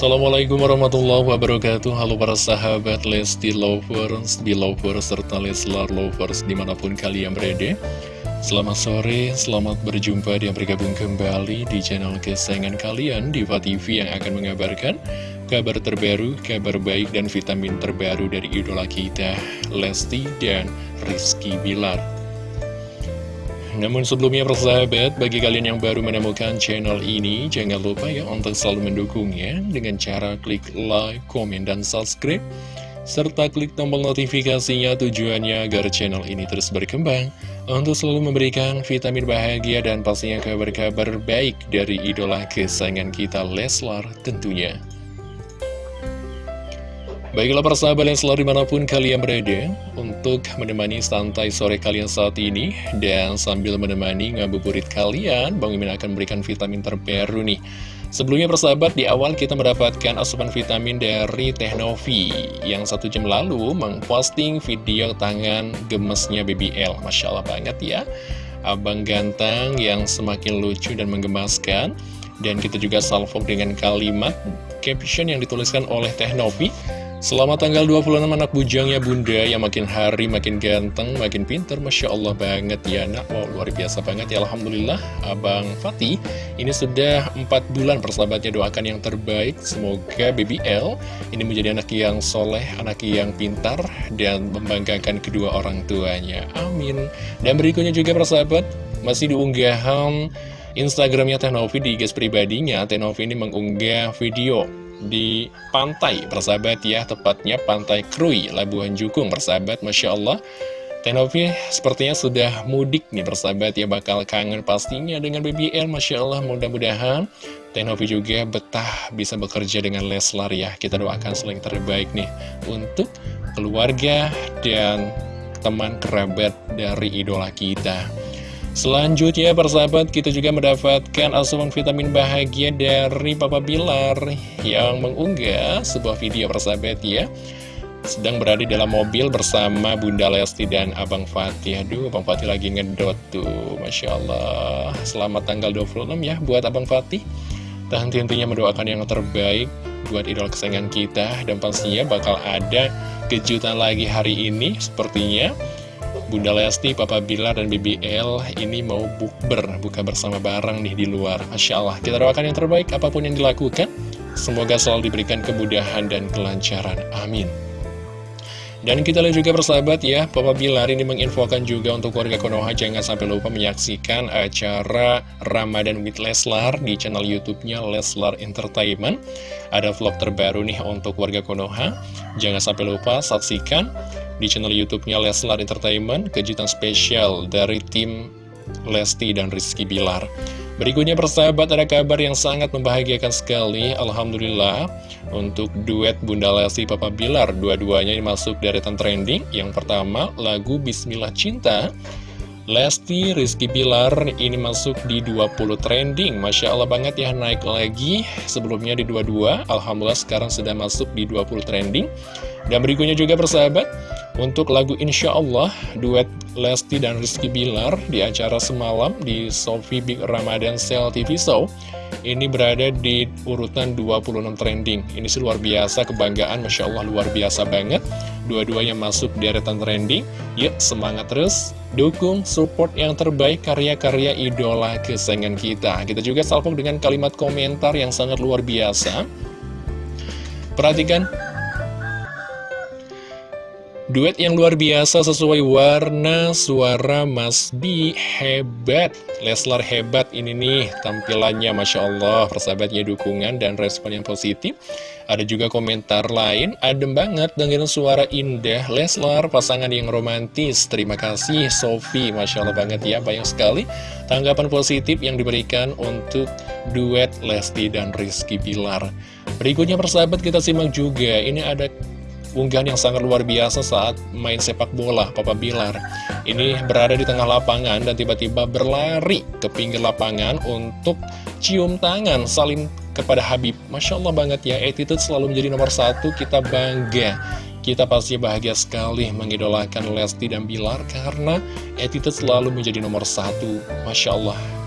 Assalamualaikum warahmatullahi wabarakatuh. Halo para sahabat Lesti Lovers, Belovers, serta Leslar Lovers di mana pun kalian berada. Selamat sore, selamat berjumpa dan bergabung kembali di channel kesayangan kalian Diva TV yang akan mengabarkan kabar terbaru, kabar baik dan vitamin terbaru dari idola kita Lesti dan Rizky Bilar namun sebelumnya persahabat, bagi kalian yang baru menemukan channel ini, jangan lupa ya untuk selalu mendukungnya dengan cara klik like, komen, dan subscribe. Serta klik tombol notifikasinya tujuannya agar channel ini terus berkembang untuk selalu memberikan vitamin bahagia dan pastinya kabar-kabar baik dari idola kesayangan kita Leslar tentunya. Baiklah persahabat yang selalu di mana pun kalian berada Untuk menemani santai sore kalian saat ini Dan sambil menemani ngabuburit kalian Bang Mimin akan memberikan vitamin terbaru nih. Sebelumnya persahabat di awal kita mendapatkan asupan vitamin dari Teknovi Yang satu jam lalu memposting video tangan gemesnya BBL Masya Allah banget ya. Abang ganteng yang semakin lucu dan menggemaskan. Dan kita juga salvo dengan kalimat caption yang dituliskan oleh Teknovi Selamat tanggal 26 anak bujangnya bunda. Yang makin hari makin ganteng, makin pinter. Masya Allah banget ya nak. Wow luar biasa banget ya. Alhamdulillah Abang Fatih ini sudah 4 bulan persahabatnya doakan yang terbaik. Semoga BBL ini menjadi anak yang soleh, anak yang pintar Dan membanggakan kedua orang tuanya. Amin. Dan berikutnya juga persahabat masih diunggahan Instagramnya Tenovi di guys pribadinya. Tenovi ini mengunggah video di pantai persahabat ya tepatnya pantai Krui Labuhan Jukung persahabat Masya Allah. Tenovi sepertinya sudah mudik nih persahabat ya bakal kangen pastinya dengan BBL Masya Allah mudah-mudahan. Tenovi juga betah bisa bekerja dengan Leslar ya. Kita doakan selain terbaik nih untuk keluarga dan teman kerabat dari idola kita Selanjutnya persahabat kita juga mendapatkan asupan vitamin bahagia dari Papa Bilar yang mengunggah sebuah video persahabat ya. Sedang berada dalam mobil bersama Bunda Lesti dan Abang Fatih. Aduh, Abang Fatih lagi ngedot tuh Masya Allah. Selamat tanggal 26 ya buat Abang Fatih. Dan tentunya mendoakan yang terbaik buat idol kesayangan kita. Dan pastinya bakal ada kejutan lagi hari ini Sepertinya Bunda Lesti, Papa Bilar, dan BBL ini mau bukber, buka bersama bareng nih di luar. Masya Allah, kita doakan yang terbaik apa pun yang dilakukan. Semoga selalu diberikan kemudahan dan kelancaran. Amin. Dan kita lihat juga persahabat ya, Papa Bilar ini menginfokan juga untuk warga Konoha jangan sampai lupa menyaksikan acara Ramadan with Leslar di channel YouTube-nya Leslar Entertainment. Ada vlog terbaru nih untuk warga Konoha. Jangan sampai lupa saksikan di channel YouTube-nya Leslar Entertainment, kejutan spesial dari tim Lesti dan Rizky Bilar. Berikutnya persahabat ada kabar yang sangat membahagiakan sekali. Alhamdulillah Untuk duet Bunda Lesti Papa Bilar Dua-duanya masuk dari trending. Yang pertama lagu Bismillah Cinta. Lesti Rizky Bilar ini masuk di 20 trending. Masya Allah banget ya naik lagi. Sebelumnya di 22 Alhamdulillah sekarang sudah masuk di 20 trending. Dan berikutnya juga persahabat untuk lagu Insya Allah, duet Lesti dan Rizky Bilar di acara semalam di Sofi Big Ramadan Sale TV Show Ini berada di urutan 26 trending. Ini sih luar biasa, kebanggaan, Masya Allah luar biasa banget. Dua-duanya masuk di deretan trending. Yuk semangat terus, dukung, support yang terbaik karya-karya idola kesayangan kita. Kita juga salpok dengan kalimat komentar yang sangat luar biasa. Perhatikan Duet yang luar biasa sesuai warna suara Mas B. Hebat. Leslar hebat ini nih tampilannya Masya Allah Persahabatnya dukungan dan respon yang positif. Ada juga komentar lain Adem banget dengan suara indah Leslar pasangan yang romantis. Terima kasih Sofi Masya Allah banget ya banyak sekali Tanggapan positif yang diberikan untuk duet Lesti dan Rizky Bilar. Berikutnya persahabat kita simak juga. Ini ada unggahan yang sangat luar biasa saat main sepak bola Papa Bilar. Ini berada di tengah lapangan dan tiba-tiba berlari ke pinggir lapangan untuk cium tangan saling kepada Habib. Masya Allah banget ya attitude selalu menjadi nomor satu. Kita bangga kita pasti bahagia sekali mengidolakan Lesti dan Bilar karena attitude selalu menjadi nomor satu. Masya Allah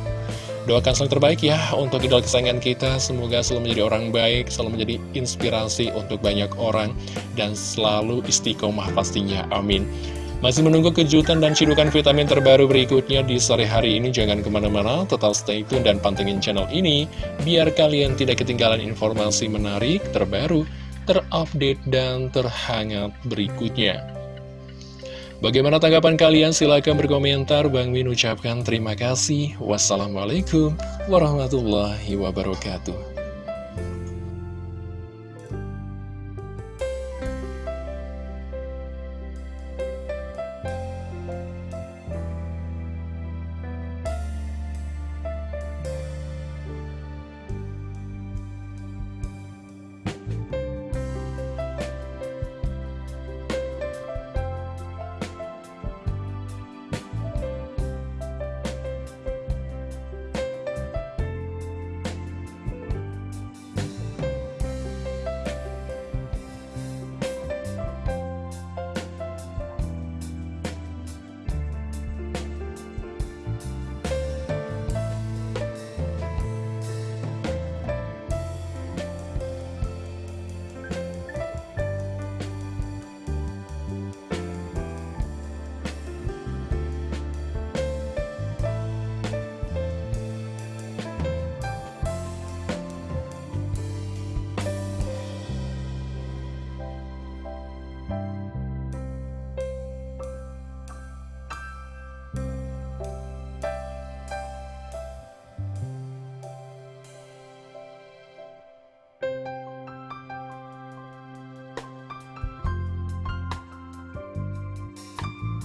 Doakan selalu terbaik ya untuk idol kesayangan kita. Semoga selalu menjadi orang baik, selalu menjadi inspirasi untuk banyak orang, dan selalu istiqomah pastinya. Amin. Masih menunggu kejutan dan cidukan vitamin terbaru berikutnya di sore hari ini. Jangan ke mana-mana, tetap stay tune dan pantengin channel ini, biar kalian tidak ketinggalan informasi menarik, terbaru, terupdate, dan terhangat berikutnya. Bagaimana tanggapan kalian? Silahkan berkomentar. Bang Min ucapkan terima kasih. Wassalamualaikum warahmatullahi wabarakatuh.